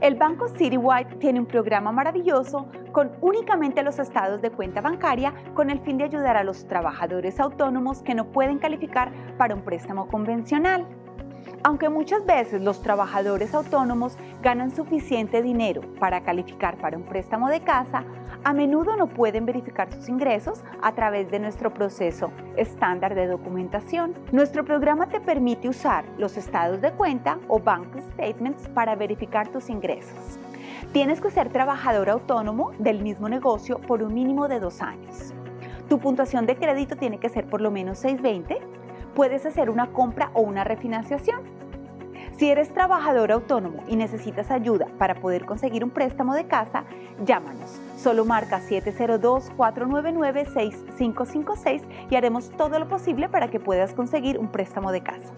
El Banco Citywide tiene un programa maravilloso con únicamente los estados de cuenta bancaria con el fin de ayudar a los trabajadores autónomos que no pueden calificar para un préstamo convencional. Aunque muchas veces los trabajadores autónomos ganan suficiente dinero para calificar para un préstamo de casa, a menudo no pueden verificar sus ingresos a través de nuestro proceso estándar de documentación. Nuestro programa te permite usar los estados de cuenta o bank statements para verificar tus ingresos. Tienes que ser trabajador autónomo del mismo negocio por un mínimo de dos años. Tu puntuación de crédito tiene que ser por lo menos 620. Puedes hacer una compra o una refinanciación si eres trabajador autónomo y necesitas ayuda para poder conseguir un préstamo de casa, llámanos. Solo marca 702-499-6556 y haremos todo lo posible para que puedas conseguir un préstamo de casa.